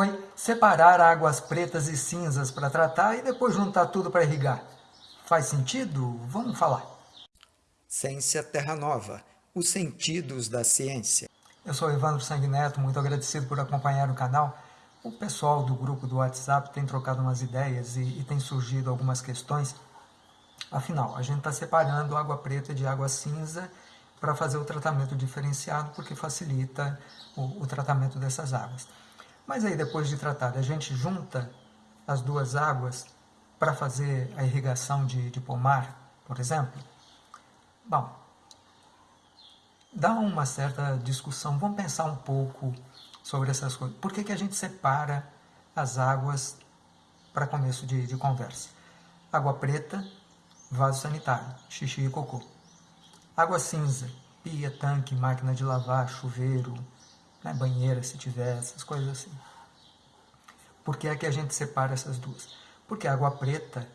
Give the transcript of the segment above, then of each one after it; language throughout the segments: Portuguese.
Oi, separar águas pretas e cinzas para tratar e depois juntar tudo para irrigar. Faz sentido? Vamos falar. Ciência Terra Nova, os sentidos da ciência. Eu sou Evandro Sanguineto, muito agradecido por acompanhar o canal. O pessoal do grupo do WhatsApp tem trocado umas ideias e, e tem surgido algumas questões. Afinal, a gente está separando água preta de água cinza para fazer o tratamento diferenciado, porque facilita o, o tratamento dessas águas. Mas aí, depois de tratar, a gente junta as duas águas para fazer a irrigação de, de pomar, por exemplo? Bom, dá uma certa discussão. Vamos pensar um pouco sobre essas coisas. Por que, que a gente separa as águas para começo de, de conversa? Água preta, vaso sanitário, xixi e cocô. Água cinza, pia, tanque, máquina de lavar, chuveiro, né, banheira se tiver, essas coisas assim. Por que é que a gente separa essas duas? Porque a água preta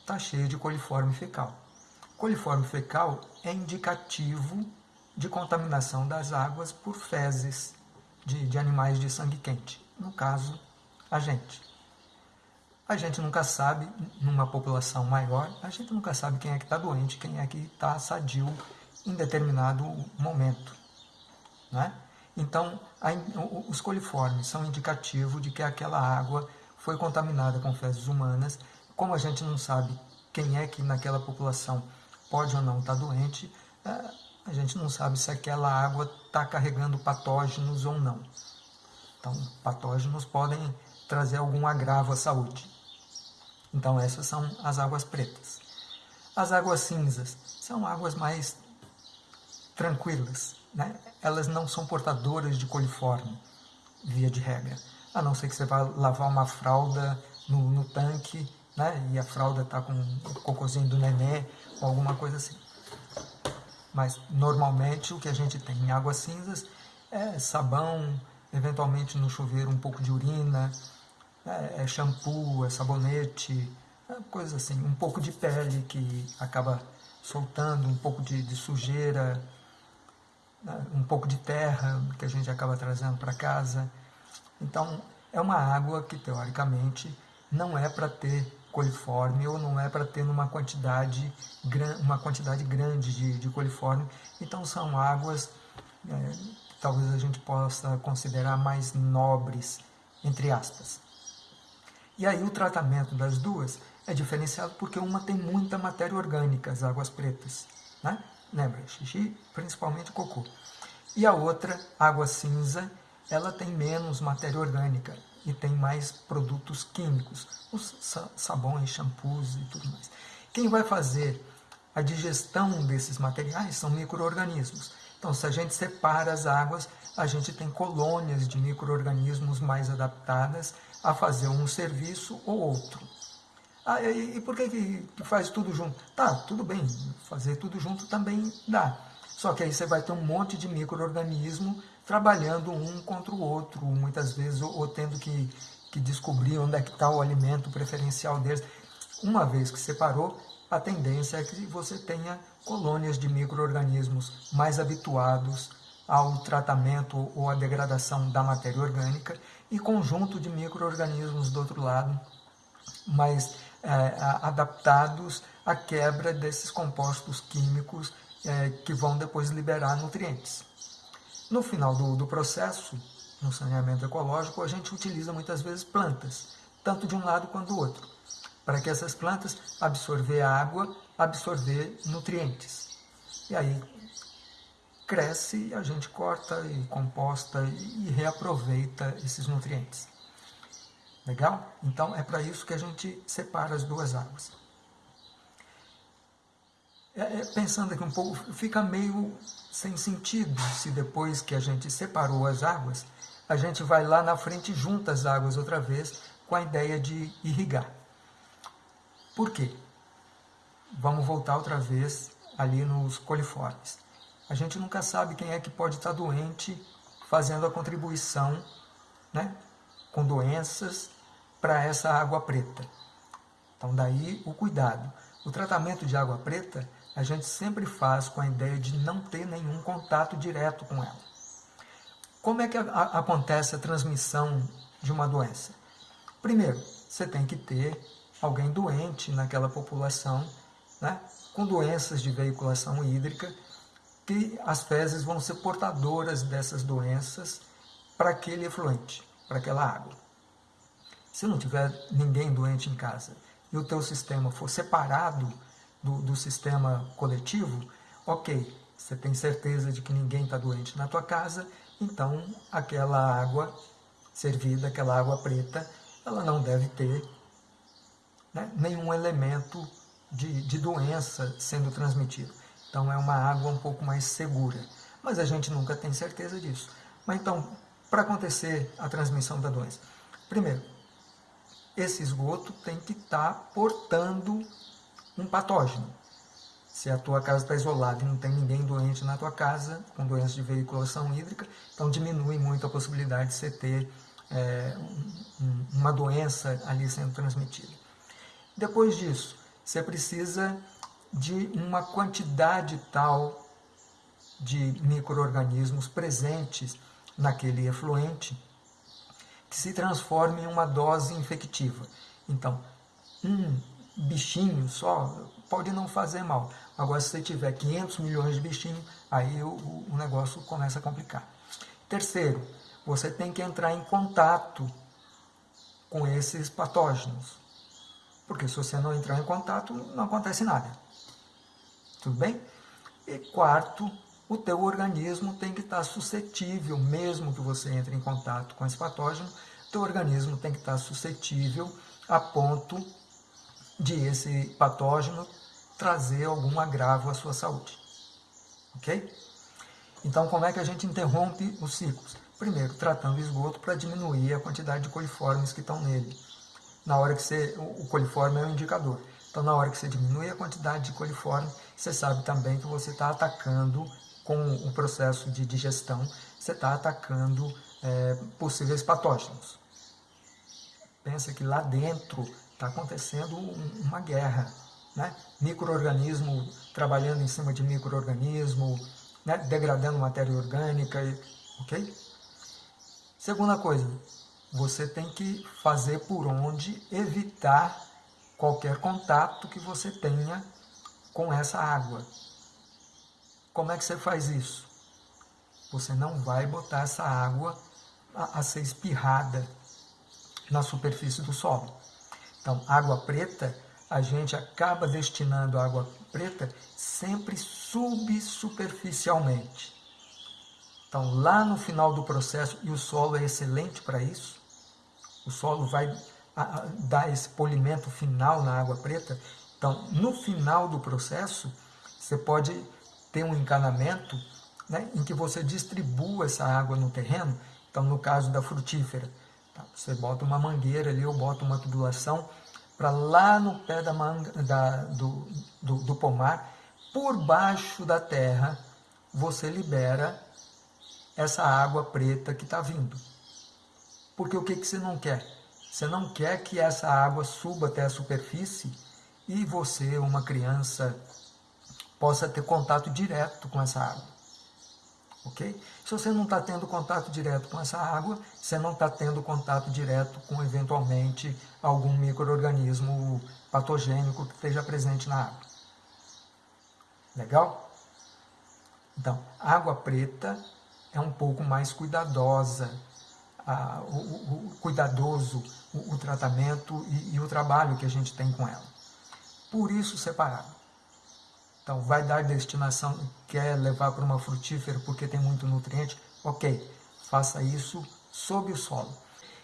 está cheia de coliforme fecal. Coliforme fecal é indicativo de contaminação das águas por fezes de, de animais de sangue quente, no caso, a gente. A gente nunca sabe, numa população maior, a gente nunca sabe quem é que está doente, quem é que está sadio em determinado momento. Né? Então, a, os coliformes são indicativo de que aquela água foi contaminada com fezes humanas. Como a gente não sabe quem é que naquela população pode ou não estar tá doente, é, a gente não sabe se aquela água está carregando patógenos ou não. Então, patógenos podem trazer algum agravo à saúde. Então, essas são as águas pretas. As águas cinzas são águas mais tranquilas, né? elas não são portadoras de coliforme, via de regra. A não ser que você vá lavar uma fralda no, no tanque, né? e a fralda está com o cocôzinho do nenê, ou alguma coisa assim. Mas, normalmente, o que a gente tem em águas cinzas é sabão, eventualmente no chuveiro um pouco de urina, é, é shampoo, é sabonete, é coisas assim, um pouco de pele que acaba soltando, um pouco de, de sujeira, um pouco de terra que a gente acaba trazendo para casa. Então, é uma água que, teoricamente, não é para ter coliforme ou não é para ter uma quantidade, uma quantidade grande de, de coliforme. Então, são águas é, que talvez a gente possa considerar mais nobres, entre aspas. E aí o tratamento das duas é diferenciado porque uma tem muita matéria orgânica, as águas pretas. Né? Lembra? Xixi, principalmente cocô. E a outra, água cinza, ela tem menos matéria orgânica e tem mais produtos químicos, os sabões, shampoos e tudo mais. Quem vai fazer a digestão desses materiais são micro-organismos. Então, se a gente separa as águas, a gente tem colônias de micro-organismos mais adaptadas a fazer um serviço ou outro. Ah, e, e por que, que faz tudo junto? Tá, tudo bem, fazer tudo junto também dá. Só que aí você vai ter um monte de micro-organismo trabalhando um contra o outro, muitas vezes, ou, ou tendo que, que descobrir onde é que está o alimento preferencial deles. Uma vez que separou, a tendência é que você tenha colônias de micro-organismos mais habituados ao tratamento ou à degradação da matéria orgânica e conjunto de micro-organismos do outro lado, mais é, adaptados à quebra desses compostos químicos é, que vão depois liberar nutrientes. No final do, do processo, no saneamento ecológico, a gente utiliza muitas vezes plantas, tanto de um lado quanto do outro, para que essas plantas absorver água, absorver nutrientes. E aí cresce, a gente corta e composta e reaproveita esses nutrientes. Legal? Então é para isso que a gente separa as duas águas. É, é, pensando aqui um pouco, fica meio sem sentido se depois que a gente separou as águas, a gente vai lá na frente e junta as águas outra vez com a ideia de irrigar. Por quê? Vamos voltar outra vez ali nos coliformes. A gente nunca sabe quem é que pode estar doente fazendo a contribuição né, com doenças para essa água preta. Então, daí o cuidado. O tratamento de água preta, a gente sempre faz com a ideia de não ter nenhum contato direto com ela. Como é que a, a, acontece a transmissão de uma doença? Primeiro, você tem que ter alguém doente naquela população, né, com doenças de veiculação hídrica, que as fezes vão ser portadoras dessas doenças para aquele efluente, para aquela água. Se não tiver ninguém doente em casa e o teu sistema for separado do, do sistema coletivo, ok, você tem certeza de que ninguém está doente na tua casa, então aquela água servida, aquela água preta, ela não deve ter né, nenhum elemento de, de doença sendo transmitido. Então é uma água um pouco mais segura. Mas a gente nunca tem certeza disso. Mas então, para acontecer a transmissão da doença? Primeiro, esse esgoto tem que estar tá portando um patógeno. Se a tua casa está isolada e não tem ninguém doente na tua casa, com doença de veiculação hídrica, então diminui muito a possibilidade de você ter é, um, uma doença ali sendo transmitida. Depois disso, você precisa de uma quantidade tal de micro-organismos presentes naquele efluente que se transforme em uma dose infectiva. Então, um bichinho só pode não fazer mal. Agora, se você tiver 500 milhões de bichinhos, aí o, o negócio começa a complicar. Terceiro, você tem que entrar em contato com esses patógenos. Porque se você não entrar em contato, não acontece nada. Tudo bem? E quarto, o teu organismo tem que estar suscetível, mesmo que você entre em contato com esse patógeno, teu organismo tem que estar suscetível a ponto de esse patógeno trazer algum agravo à sua saúde. Ok? Então, como é que a gente interrompe os ciclos? Primeiro, tratando o esgoto para diminuir a quantidade de coliformes que estão nele na hora que você, o coliforme é um indicador. Então, na hora que você diminui a quantidade de coliforme, você sabe também que você está atacando com o processo de digestão, você está atacando é, possíveis patógenos. Pensa que lá dentro está acontecendo uma guerra, né? Microorganismo trabalhando em cima de microorganismo, né? degradando matéria orgânica, ok? Segunda coisa, você tem que fazer por onde evitar qualquer contato que você tenha com essa água. Como é que você faz isso? Você não vai botar essa água a, a ser espirrada na superfície do solo. Então, água preta, a gente acaba destinando água preta sempre subsuperficialmente. Então, lá no final do processo, e o solo é excelente para isso, o solo vai dar esse polimento final na água preta. Então, no final do processo, você pode ter um encanamento né, em que você distribua essa água no terreno. Então, no caso da frutífera, tá? você bota uma mangueira ali ou bota uma tubulação para lá no pé da manga, da, do, do, do pomar, por baixo da terra, você libera essa água preta que está vindo. Porque o que, que você não quer? Você não quer que essa água suba até a superfície e você, uma criança, possa ter contato direto com essa água. Ok? Se você não está tendo contato direto com essa água, você não está tendo contato direto com, eventualmente, algum microorganismo patogênico que esteja presente na água. Legal? Então, água preta é um pouco mais cuidadosa a, o, o, cuidadoso o, o tratamento e, e, o trabalho que a gente tem com ela. Por isso separado. Então, vai dar destinação, quer levar para uma frutífera porque tem muito nutriente? Ok, faça isso sob o solo.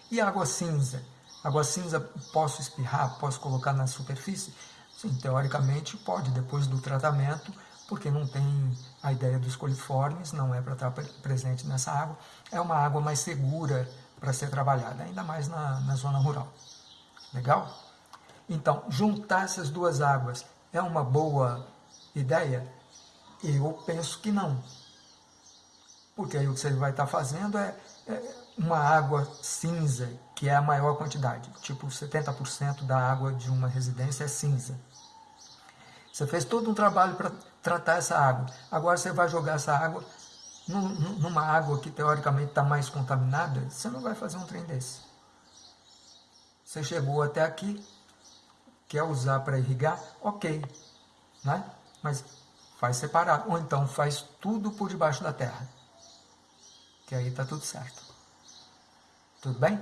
E água cinza? Água cinza posso espirrar, posso colocar na superfície? Sim, teoricamente pode, depois do tratamento, porque não tem a ideia dos coliformes, não é para estar presente nessa água. É uma água mais segura para ser trabalhada, ainda mais na, na zona rural. Legal? Então, juntar essas duas águas é uma boa ideia? Eu penso que não. Porque aí o que você vai estar fazendo é, é uma água cinza, que é a maior quantidade. Tipo, 70% da água de uma residência é cinza. Você fez todo um trabalho para tratar essa água. Agora você vai jogar essa água numa água que teoricamente está mais contaminada, você não vai fazer um trem desse. Você chegou até aqui, quer usar para irrigar? Ok, né? Mas faz separado. Ou então faz tudo por debaixo da terra. Que aí está tudo certo. Tudo bem?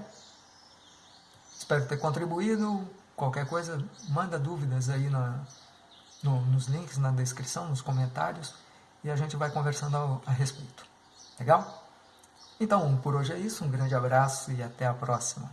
Espero ter contribuído. Qualquer coisa, manda dúvidas aí na, no, nos links na descrição, nos comentários, e a gente vai conversando a, a respeito. Legal? Então, por hoje é isso. Um grande abraço e até a próxima.